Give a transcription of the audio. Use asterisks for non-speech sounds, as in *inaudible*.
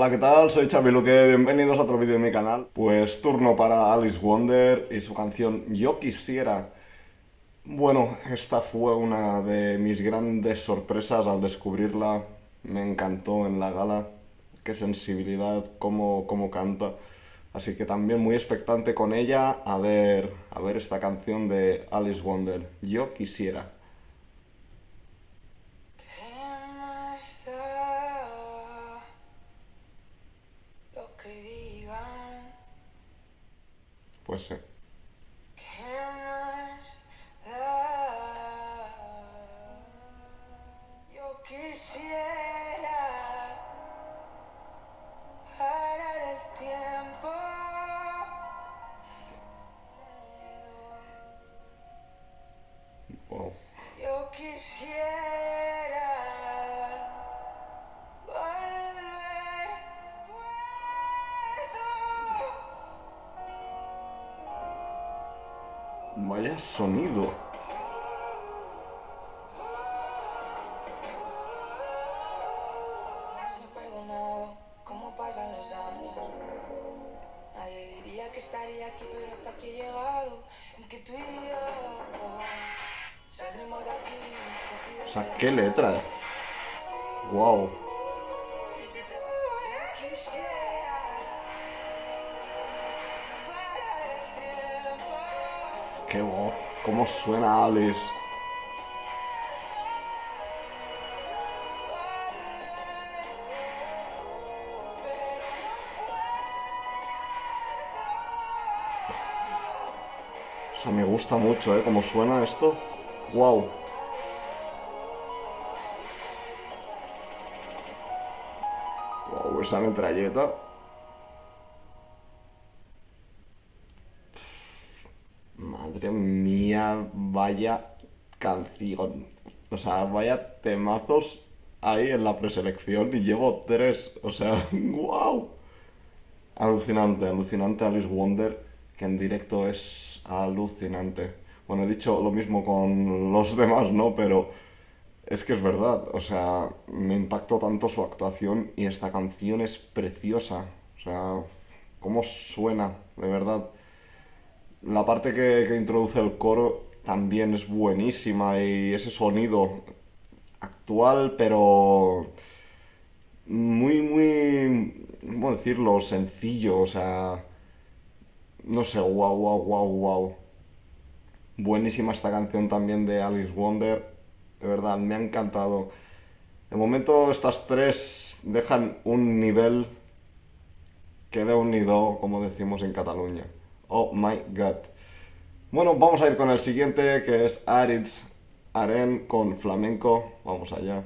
Hola, ¿qué tal? Soy Xavi bienvenidos a otro vídeo de mi canal. Pues turno para Alice Wonder y su canción Yo Quisiera. Bueno, esta fue una de mis grandes sorpresas al descubrirla. Me encantó en la gala. Qué sensibilidad, cómo, cómo canta. Así que también muy expectante con ella a ver, a ver esta canción de Alice Wonder. Yo Quisiera. Tiempo. Wow. De aquí. O sea, qué letra. Wow. Qué voz. Cómo suena Alice. O sea, me gusta mucho, ¿eh? Cómo suena esto. Wow. Wow, esa metralleta. Madre mía, vaya canción. O sea, vaya temazos ahí en la preselección y llevo tres. O sea, *laughs* wow. Alucinante, alucinante Alice Wonder, que en directo es alucinante. Bueno, he dicho lo mismo con los demás, ¿no? Pero es que es verdad, o sea, me impactó tanto su actuación y esta canción es preciosa. O sea, cómo suena, de verdad. La parte que, que introduce el coro también es buenísima y ese sonido actual, pero muy, muy, ¿cómo decirlo? Sencillo, o sea, no sé, wow, wow, wow, wow. Buenísima esta canción también de Alice Wonder, de verdad, me ha encantado. De momento estas tres dejan un nivel que de un nido, como decimos en Cataluña. Oh my god. Bueno, vamos a ir con el siguiente, que es Aritz Aren con flamenco. Vamos allá.